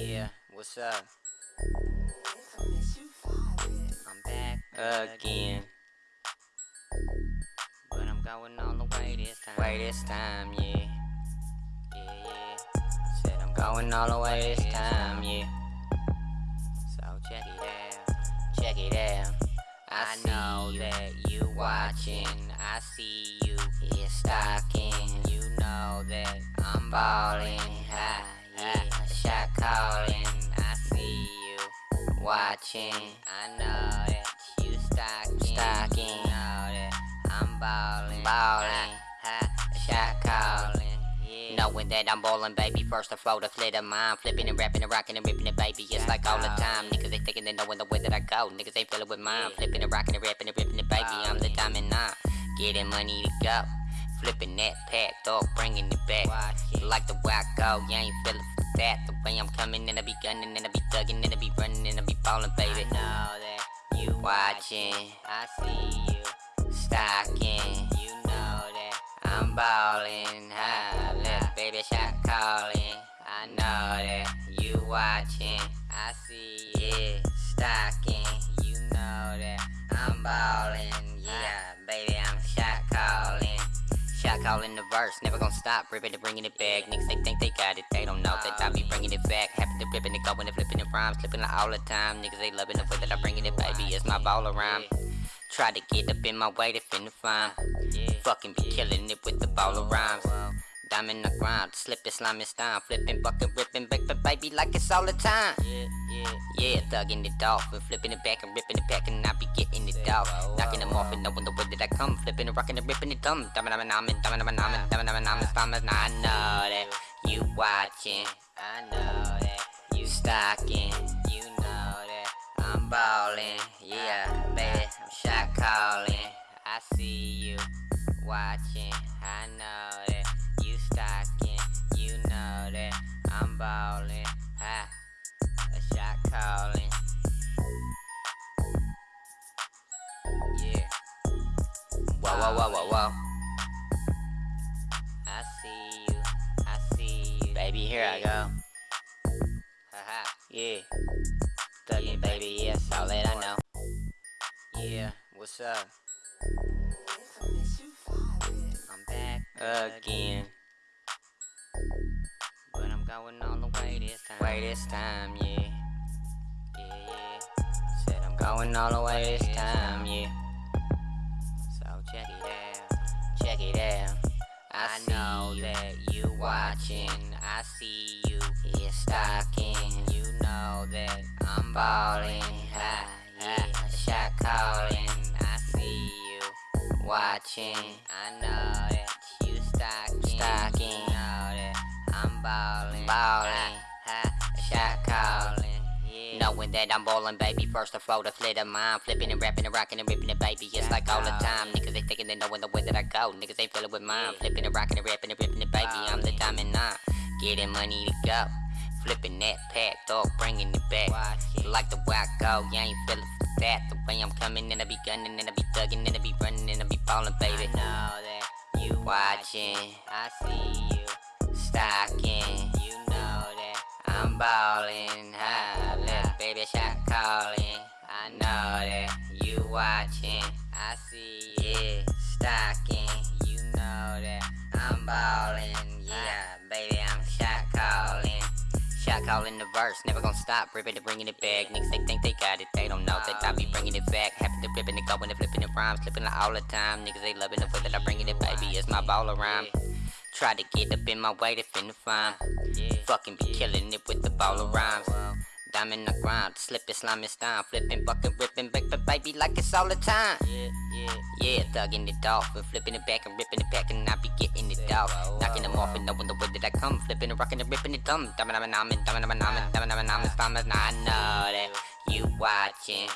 Yeah, what's up? I'm back again. But I'm going all the way this time. Way this time, yeah. Yeah, yeah. Said I'm going all the way this time, yeah. So check it out. Check it out. I know that you watching. I see you here stalking. You know that I'm balling watching. I know that you stalking. Stalking. Know that I'm balling. Balling. High, shot calling. Yeah. Knowing that I'm ballin', baby. First I flow the flit of mine. Flipping and rapping and rocking and ripping it, baby. It's like all the time. Niggas they thinking they knowin' the way that I go. Niggas they feelin' with mine. Flipping and rocking and rapping and ripping it, baby. I'm the diamond nine. Getting money to go. Flipping that pack, dog, bringing it back. Like the way I go, you ain't feelin' for that. The way I'm coming and I be gunning and I be thugging and I be running and I be ballin', baby. I know that you watching. I see you stalking. You know that I'm ballin'. High, little baby shot calling. I know that you watching. I see you stalking. You know that I'm ballin'. Yeah, baby, I'm shot calling. Shot calling the verse, never gonna stop, ripping and bringing it back. Niggas they think they got it, they don't know that I be bringing it back. Happy to ripping it, going and flipping it rhymes, flipping it all the time. Niggas they loving the way that I bringing it, baby. It's my ball around. Try to get up in my way, they finna find. Fucking be killing it with the ball of rhymes. Diamond the ground, slipping, slamming, style, flipping, bucket, ripping, back, baby, like it's all the time. Yeah, yeah, yeah, thugging it off and flipping it back and ripping it back, and I be getting it off, knocking them off and knowing the way that I come, flipping and rocking and ripping it dumb, diamond, diamond, diamond, diamond, diamond, diamond, diamond, diamond, diamond, diamond. I know that you watching, I know that you stalking, you know that I'm balling, yeah, baby, I'm shot calling, I see you watching, I know that you stalking, you know that I'm balling, I see you, I see you. Baby, here I go. Haha, yeah. Thuggin', baby, yeah, that's all that I know. Yeah, what's up? I'm back again. But I'm going all the way this time. Way this time, yeah. Yeah, yeah. Said I'm going all the way this time, yeah. I, know that you watching. I see you here stalking. You know that I'm balling high. Yeah, shot calling. I see you watching. I know that you stalking. Stalking. you Know that I'm balling. Balling. That I'm ballin', baby. First I flow the flit of mine. Flipping and rappin' and rockin' and rippin' it, baby. It's like all the time. Niggas they thinkin' they knowin' the way that I go. Niggas they feelin' with mine. Flippin' and rockin' and rapping and ripping it, baby. I'm the diamond nine. Getting money to go. Flippin' that pack, dog, bringin' it back. Like the way I go, you ain't feelin' for that. The way I'm comin' and I be gunnin' and I be thugging and I be runnin' and I be ballin', baby. I know that you watchin', I see you stalking. You know that I'm ballin' high. Baby shot calling. I know that you watching. I see you stalking. You know that I'm ballin'. Yeah, baby, I'm shot calling. Shot calling the verse, never gonna stop, ripping and bringing it back. Niggas they think they got it, they don't know that I be bringing it back. Happy to ripping it, going and flipping it rhymes, flipping it all the time. Niggas they loving the way that I bringing it, baby. It's my ball around. Try to get up in my way, they finna find. Fucking be killing it with the ball of rhymes. Diamond the ground, slipping, slamming, style, flipping, bucking, ripping, back, baby, like it's all the time. Yeah, yeah, yeah, thugging it off and flipping it back and ripping it back, and I be getting it off, knocking them off and knowing the way that I come, flipping and rocking and ripping it dumb. Diamond, diamond, diamond, diamond, diamond, diamond, diamond, diamond, diamond, I know that you watching.